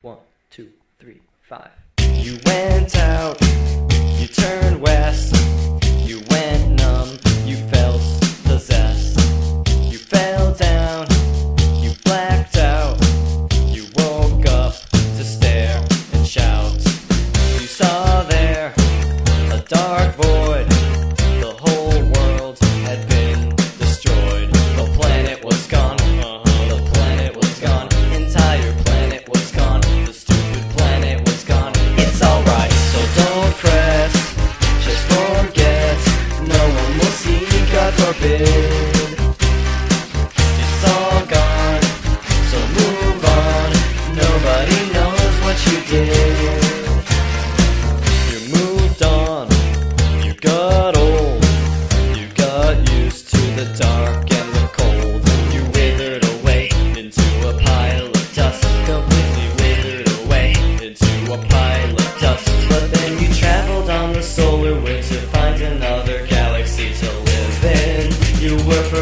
One, two, three, five. You went out, you turned west, you went numb, you felt possessed. You fell down, you blacked out, you woke up to stare and shout. You saw there a dark void, the whole world had been destroyed. The planet was gone, uh-huh. the planet was gone,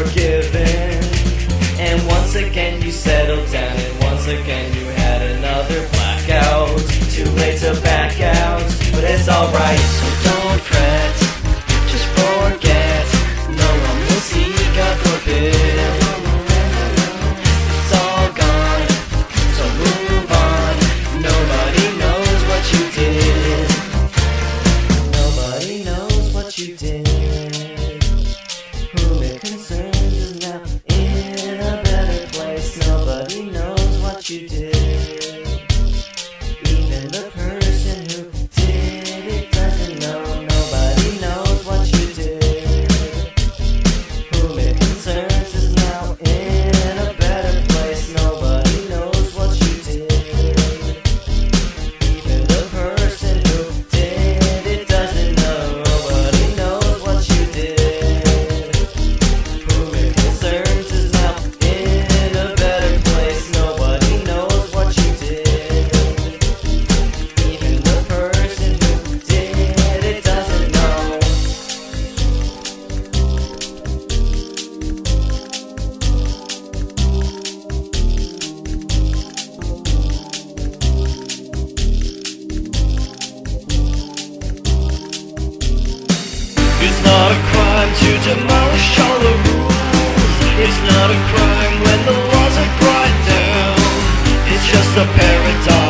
forgiven, and once again you settled down, and once again you had another blackout. Too late to back out, but it's alright, Even the person who to demolish all the rules. It's not a crime when the laws are brought down. It's just a paradox.